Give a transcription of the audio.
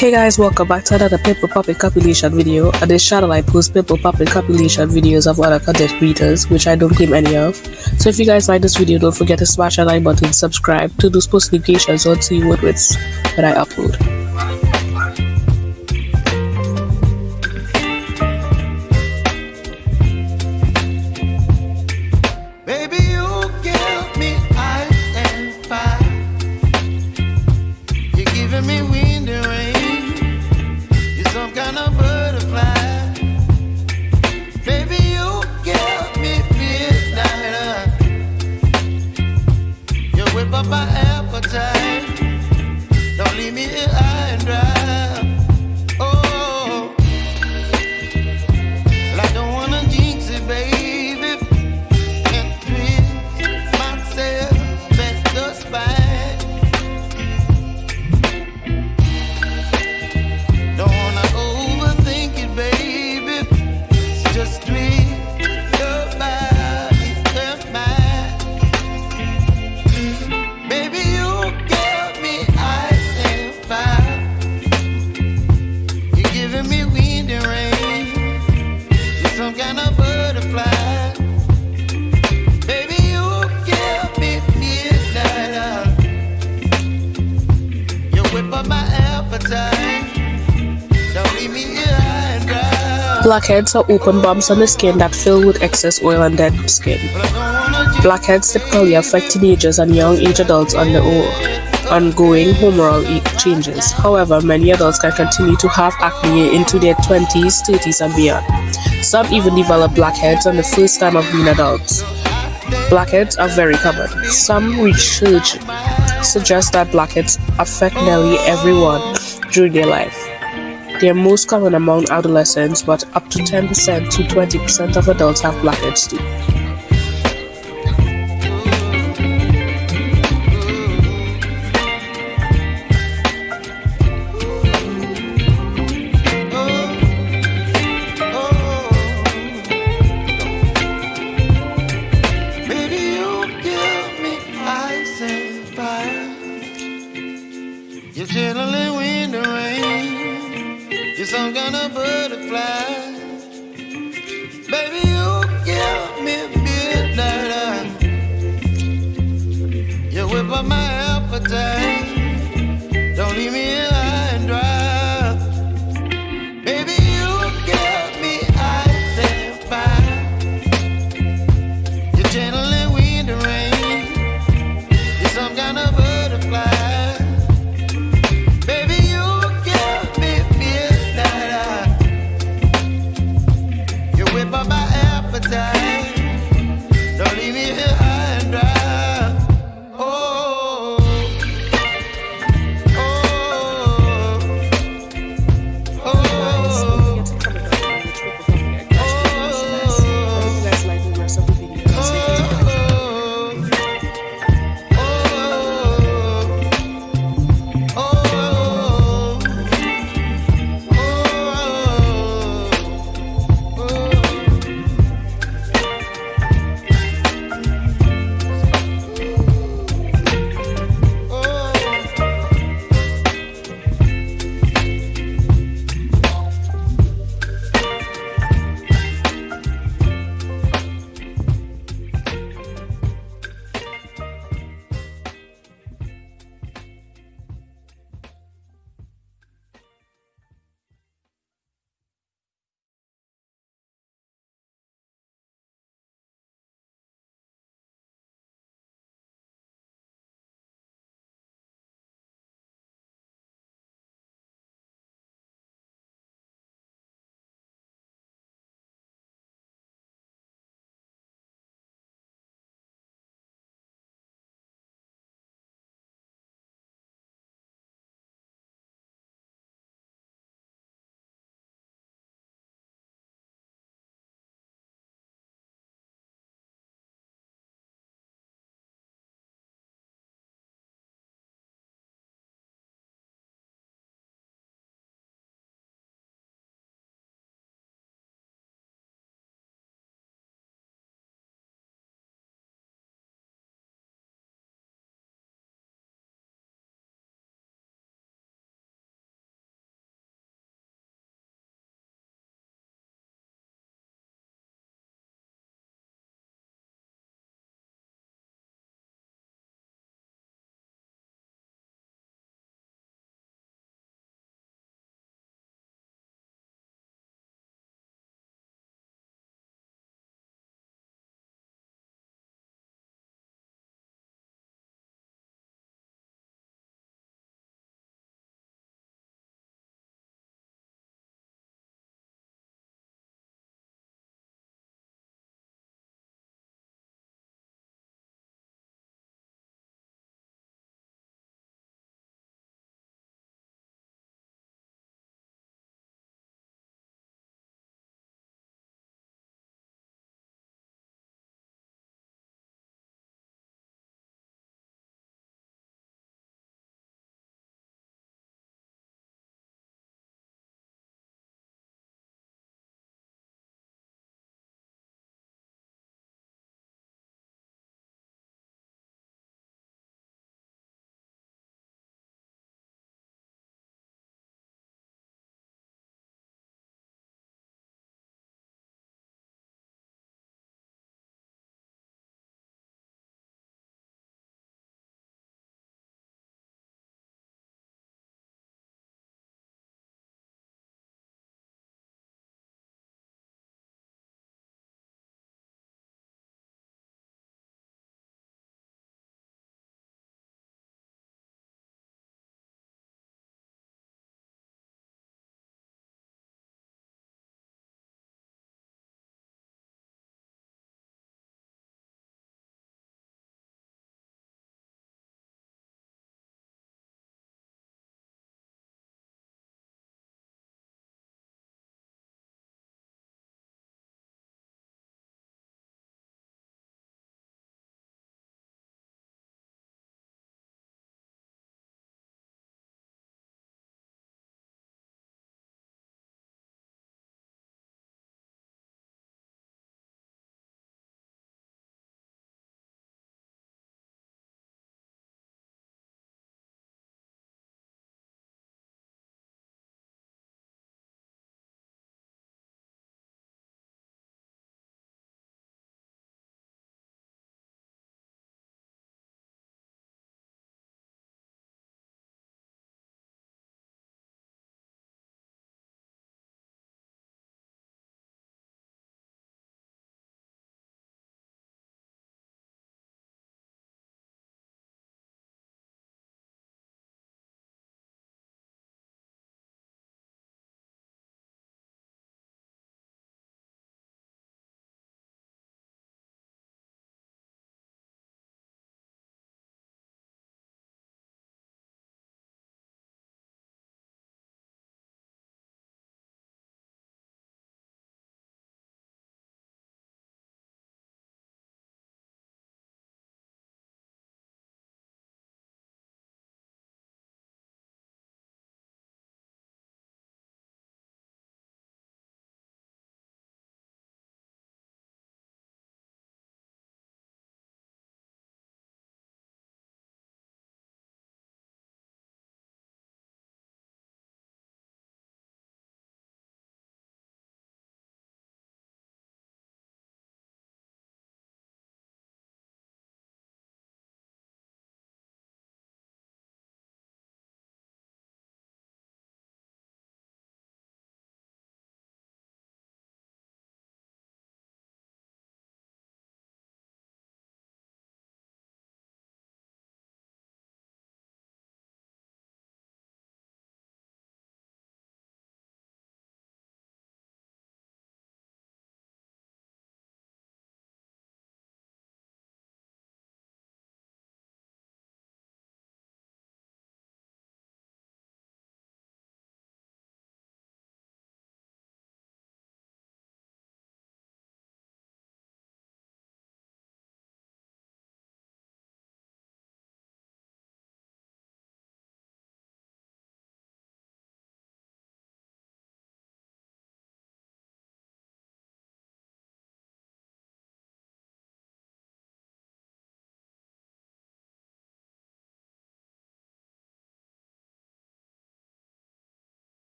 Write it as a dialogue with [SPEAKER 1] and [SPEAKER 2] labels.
[SPEAKER 1] Hey guys, welcome back to another pimple popping compilation video. On this channel, I post pimple popping compilation videos of other content creators, which I don't claim any of. So if you guys like this video, don't forget to smash that like button, subscribe to those post notifications on see what when I upload. up my appetite. Blackheads are open bumps on the skin that fill with excess oil and dead skin. Blackheads typically affect teenagers and young age adults under ongoing hormonal changes. However, many adults can continue to have acne into their 20s, 30s, and beyond. Some even develop blackheads on the first time of being adults. Blackheads are very common. Some research suggests that blackheads affect nearly everyone during their life. They are most common among adolescents, but up to 10% to 20% of adults have blackheads too.